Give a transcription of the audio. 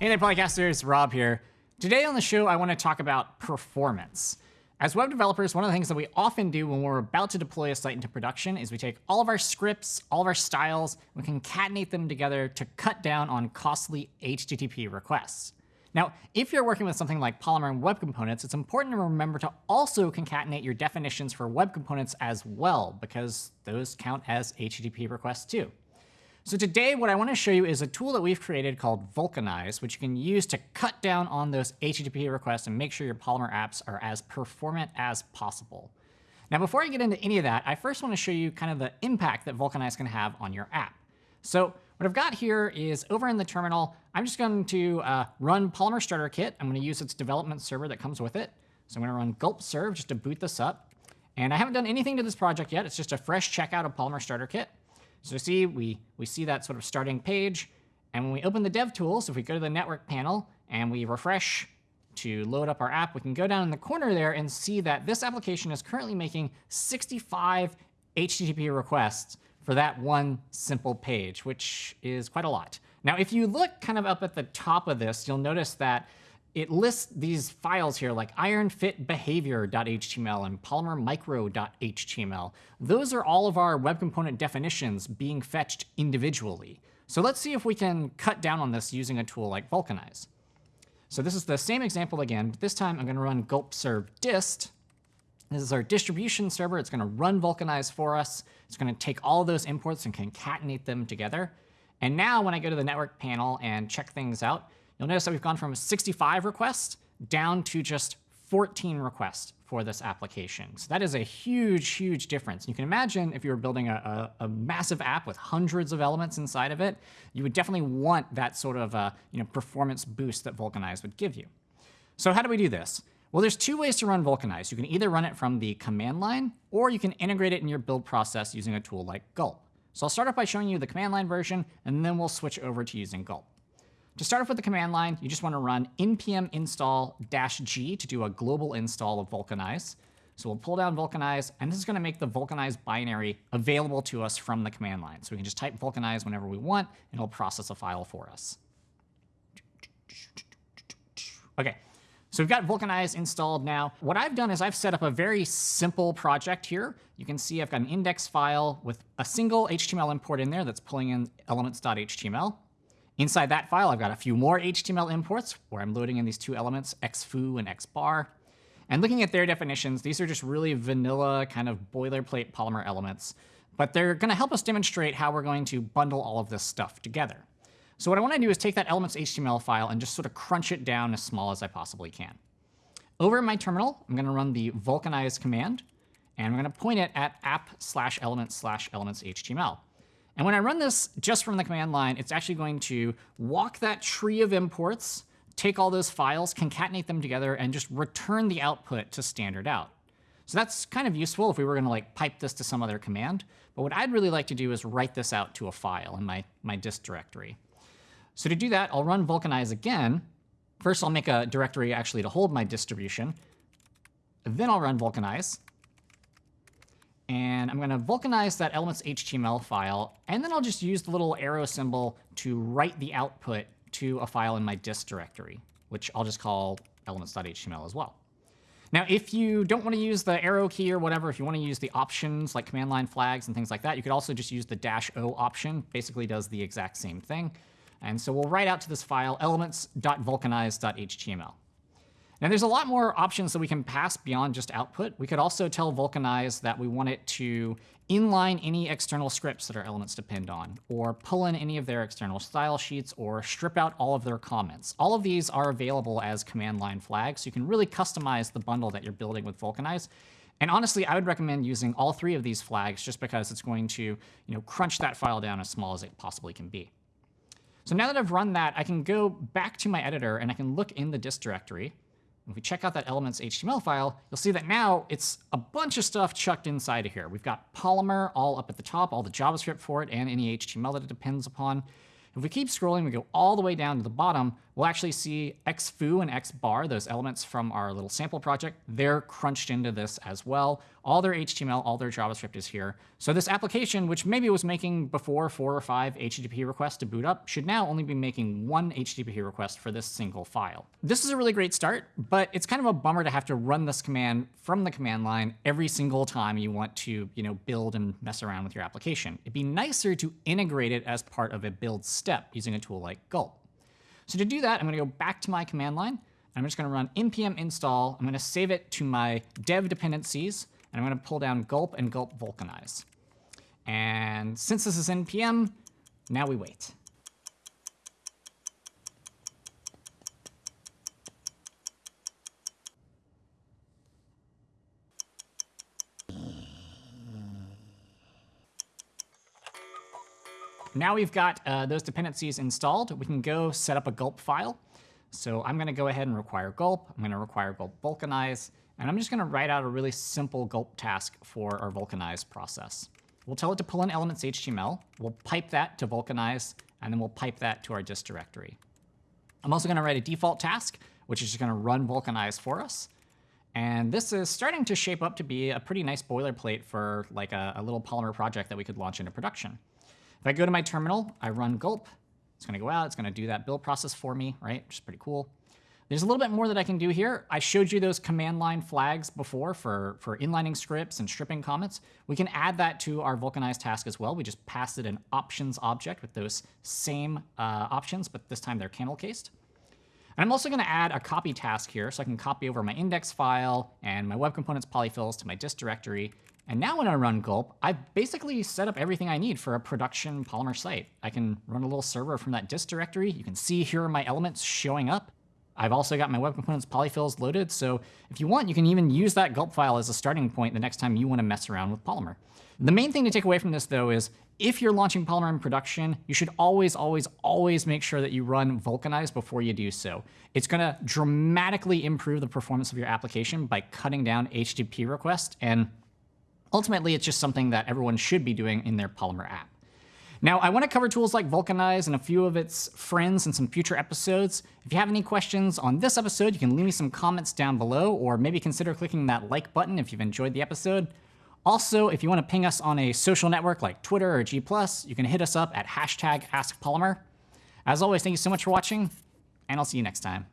Hey there, Polycasters. Rob here. Today on the show, I want to talk about performance. As web developers, one of the things that we often do when we're about to deploy a site into production is we take all of our scripts, all of our styles, we concatenate them together to cut down on costly HTTP requests. Now, if you're working with something like Polymer and Web Components, it's important to remember to also concatenate your definitions for Web Components as well, because those count as HTTP requests too. So today, what I want to show you is a tool that we've created called Vulcanize, which you can use to cut down on those HTTP requests and make sure your Polymer apps are as performant as possible. Now, before I get into any of that, I first want to show you kind of the impact that Vulcanize can have on your app. So what I've got here is over in the terminal, I'm just going to uh, run Polymer Starter Kit. I'm going to use its development server that comes with it. So I'm going to run gulp serve just to boot this up. And I haven't done anything to this project yet. It's just a fresh checkout of Polymer Starter Kit. So see, we, we see that sort of starting page. And when we open the dev tools, if we go to the network panel and we refresh to load up our app, we can go down in the corner there and see that this application is currently making 65 HTTP requests for that one simple page, which is quite a lot. Now, if you look kind of up at the top of this, you'll notice that it lists these files here like ironfitbehavior.html and polymermicro.html. Those are all of our web component definitions being fetched individually. So let's see if we can cut down on this using a tool like Vulcanize. So this is the same example again, but this time I'm going to run gulp serve dist. This is our distribution server. It's going to run Vulcanize for us. It's going to take all those imports and concatenate them together. And now when I go to the network panel and check things out, You'll notice that we've gone from 65 requests down to just 14 requests for this application. So that is a huge, huge difference. You can imagine if you were building a, a, a, massive app with hundreds of elements inside of it, you would definitely want that sort of uh, you know, performance boost that Vulcanize would give you. So how do we do this? Well, there's two ways to run Vulcanize. You can either run it from the command line, or you can integrate it in your build process using a tool like Gulp. So I'll start off by showing you the command line version, and then we'll switch over to using Gulp. To start off with the command line, you just want to run npm install -g to do a global install of Vulcanize. So we'll pull down Vulcanize, and this is going to make the Vulcanize binary available to us from the command line. So we can just type Vulcanize whenever we want, and it'll process a file for us. OK, so we've got Vulcanize installed now. What I've done is I've set up a very simple project here. You can see I've got an index file with a single HTML import in there that's pulling in elements.html. Inside that file, I've got a few more HTML imports where I'm loading in these two elements, xfoo and xbar. And looking at their definitions, these are just really vanilla kind of boilerplate Polymer elements. But they're going to help us demonstrate how we're going to bundle all of this stuff together. So what I want to do is take that elements HTML file and just sort of crunch it down as small as I possibly can. Over in my terminal, I'm going to run the vulcanize command. And I'm going to point it at app slash elements slash elements HTML. And when I run this just from the command line, it's actually going to walk that tree of imports, take all those files, concatenate them together, and just return the output to standard out. So that's kind of useful if we were going to like pipe this to some other command. But what I'd really like to do is write this out to a file in my, my dist directory. So to do that, I'll run vulcanize again. First, I'll make a directory actually to hold my distribution. Then I'll run vulcanize. And I'm going to vulcanize that elements HTML file. And then I'll just use the little arrow symbol to write the output to a file in my dist directory, which I'll just call elements.html as well. Now, if you don't want to use the arrow key or whatever, if you want to use the options like command line flags and things like that, you could also just use the dash O option. Basically does the exact same thing. And so we'll write out to this file elements.vulcanize.html. Now there's a lot more options that we can pass beyond just output. We could also tell Vulcanize that we want it to inline any external scripts that our elements depend on, or pull in any of their external style sheets, or strip out all of their comments. All of these are available as command line flags, so you can really customize the bundle that you're building with Vulcanize. And honestly, I would recommend using all three of these flags just because it's going to you know, crunch that file down as small as it possibly can be. So now that I've run that, I can go back to my editor and I can look in the dist directory. If we check out that elements HTML file, you'll see that now it's a bunch of stuff chucked inside of here. We've got Polymer all up at the top, all the JavaScript for it, and any HTML that it depends upon. If we keep scrolling, we go all the way down to the bottom, we'll actually see xfoo and xbar, those elements from our little sample project, they're crunched into this as well. All their HTML, all their JavaScript is here. So this application, which maybe was making before four or five HTTP requests to boot up, should now only be making one HTTP request for this single file. This is a really great start, but it's kind of a bummer to have to run this command from the command line every single time you want to you know, build and mess around with your application. It'd be nicer to integrate it as part of a build step using a tool like Gulp. So to do that, I'm going to go back to my command line. I'm just going to run npm install. I'm going to save it to my dev dependencies. And I'm going to pull down gulp and gulp vulcanize. And since this is npm, now we wait. Now we've got uh, those dependencies installed, we can go set up a gulp file. So I'm going to go ahead and require gulp. I'm going to require gulp vulcanize. And I'm just going to write out a really simple gulp task for our vulcanize process. We'll tell it to pull in elements HTML. We'll pipe that to vulcanize, and then we'll pipe that to our dist directory. I'm also going to write a default task, which is just going to run vulcanize for us. And this is starting to shape up to be a pretty nice boilerplate for like a, a little Polymer project that we could launch into production. If I go to my terminal, I run gulp. It's going to go out. It's going to do that build process for me, right? Which is pretty cool. There's a little bit more that I can do here. I showed you those command line flags before for, for inlining scripts and stripping comments. We can add that to our vulcanize task as well. We just pass it an options object with those same uh, options, but this time they're camel cased. And I'm also going to add a copy task here so I can copy over my index file and my web components polyfills to my dist directory and now when I run Gulp, I've basically set up everything I need for a production Polymer site. I can run a little server from that dist directory. You can see here are my elements showing up. I've also got my web components polyfills loaded, so if you want, you can even use that gulp file as a starting point the next time you want to mess around with Polymer. The main thing to take away from this, though, is if you're launching Polymer in production, you should always, always, always make sure that you run Vulcanize before you do so. It's going to dramatically improve the performance of your application by cutting down HTTP requests and Ultimately, it's just something that everyone should be doing in their Polymer app. Now, I want to cover tools like Vulcanize and a few of its friends in some future episodes. If you have any questions on this episode, you can leave me some comments down below, or maybe consider clicking that like button if you've enjoyed the episode. Also, if you want to ping us on a social network like Twitter or G+, you can hit us up at hashtag AskPolymer. As always, thank you so much for watching, and I'll see you next time.